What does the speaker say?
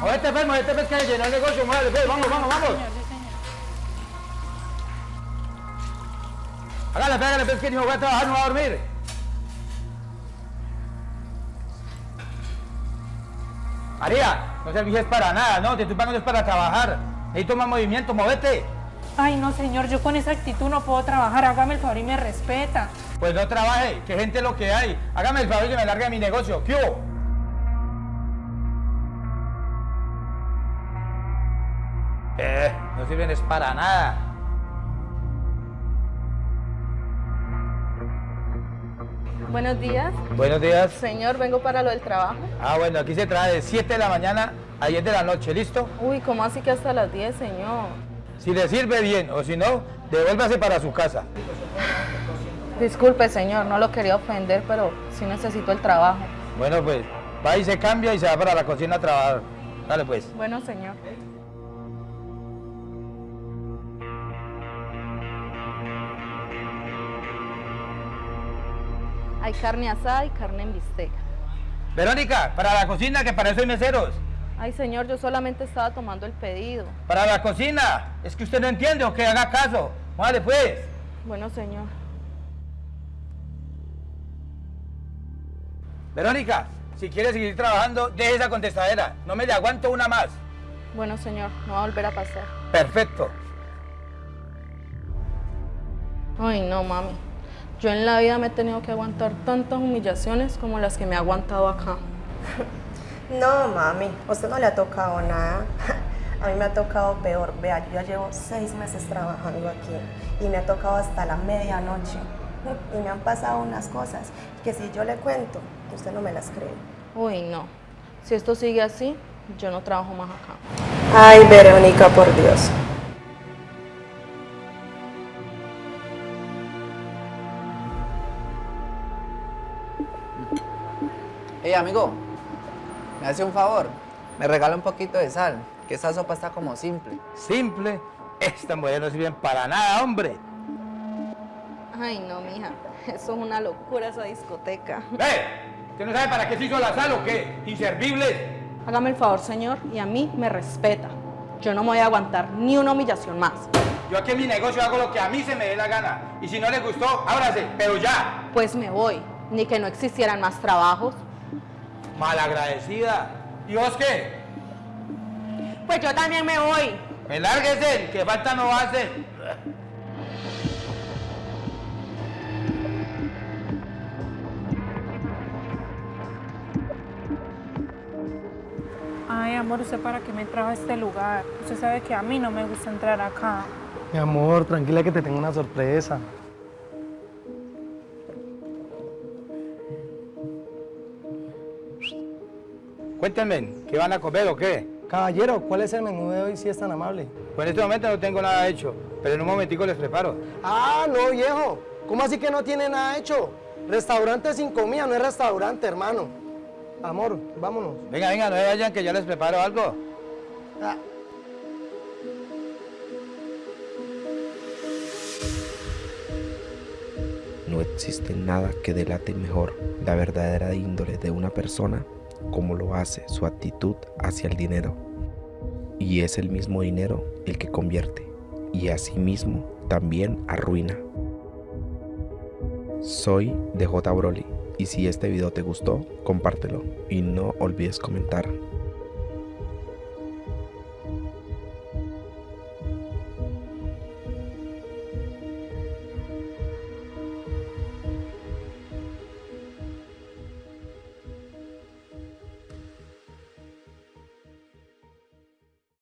Movete, pues, movete, pues, que llenó el negocio, muévale, pues, vamos, vamos, vamos. Hágale, pégale, pues, que ni me voy a trabajar, no voy a dormir. María, no servís para nada, no, te estoy pagando es para trabajar. Necesito más movimiento, movete. Ay, no, señor, yo con esa actitud no puedo trabajar. Hágame el favor y me respeta. Pues no trabaje, que gente lo que hay. Hágame el favor y que me largue de mi negocio. ¿Qué hubo? Eh, no sirven es para nada. Buenos días. Buenos días. Señor, vengo para lo del trabajo. Ah, bueno, aquí se trae de 7 de la mañana a 10 de la noche, ¿listo? Uy, ¿cómo así que hasta las 10, señor? Si le sirve bien o si no, devuélvase para su casa. Disculpe, señor, no lo quería ofender, pero sí necesito el trabajo. Bueno, pues va y se cambia y se va para la cocina a trabajar. Dale, pues. Bueno, señor. Hay carne asada y carne en bistec. Verónica, para la cocina, que para eso hay meseros. Ay, señor, yo solamente estaba tomando el pedido. Para la cocina. Es que usted no entiende o que haga caso. Vale, pues. Bueno, señor. Verónica, si quiere seguir trabajando, deje esa contestadera. No me le aguanto una más. Bueno, señor, no va a volver a pasar. Perfecto. Ay, no, mami. Yo en la vida me he tenido que aguantar tantas humillaciones como las que me ha aguantado acá. No, mami, a usted no le ha tocado nada. A mí me ha tocado peor. Vea, yo ya llevo seis meses trabajando aquí y me ha tocado hasta la medianoche. Y me han pasado unas cosas que si yo le cuento, usted no me las cree. Uy, no. Si esto sigue así, yo no trabajo más acá. Ay, Verónica, por Dios. Hey amigo, me hace un favor, me regala un poquito de sal, que esa sopa está como simple. Simple. Esta mujer no sirve para nada, hombre. Ay, no, mija. Eso es una locura esa discoteca. ¡Ve! ¿Usted no sabe para qué se hizo la sal o qué? Inservibles. Hágame el favor, señor, y a mí me respeta. Yo no me voy a aguantar ni una humillación más. Yo aquí en mi negocio hago lo que a mí se me dé la gana. Y si no le gustó, ábrase, pero ya. Pues me voy. Ni que no existieran más trabajos. Malagradecida. ¿Y vos qué? Pues yo también me voy. Me lárguese, que falta no hace. Ay, amor, ¿usted para qué me trajo a este lugar? Usted sabe que a mí no me gusta entrar acá. Mi amor, tranquila que te tengo una sorpresa. Cuéntenme, ¿qué van a comer o qué? Caballero, ¿cuál es el menú de hoy si es tan amable? Pues en este momento no tengo nada hecho, pero en un momentico les preparo. Ah, no, viejo. ¿Cómo así que no tiene nada hecho? Restaurante sin comida, no es restaurante, hermano. Amor, vámonos. Venga, venga, no se vayan que yo les preparo algo. Ah, No existe nada que delate mejor la verdadera índole de una persona como lo hace su actitud hacia el dinero. Y es el mismo dinero el que convierte y asimismo también arruina. Soy DJ Broly y si este video te gustó, compártelo y no olvides comentar.